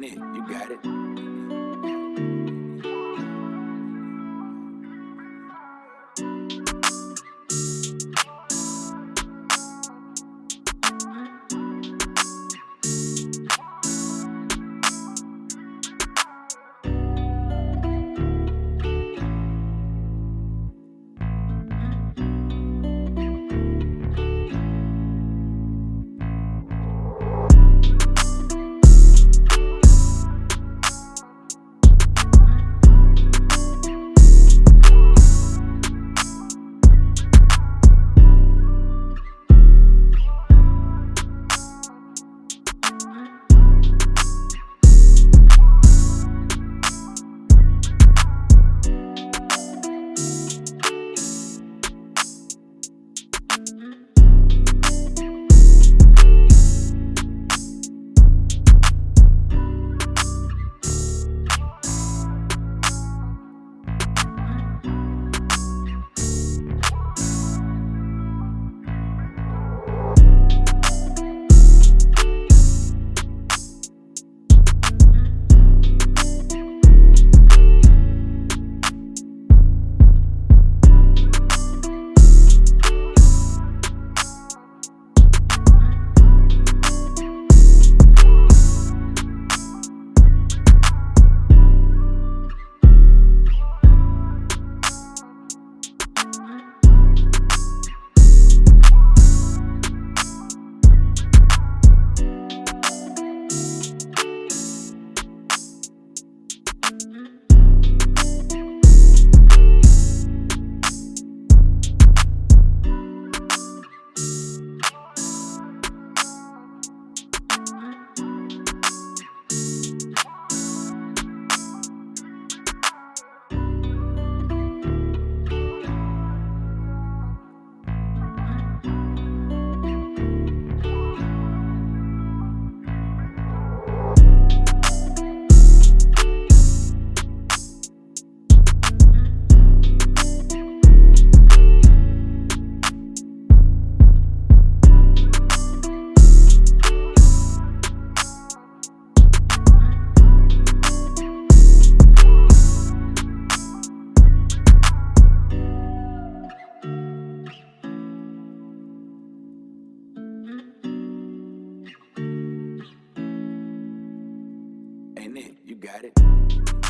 Ain't it? You got it. Ain't it? You got it.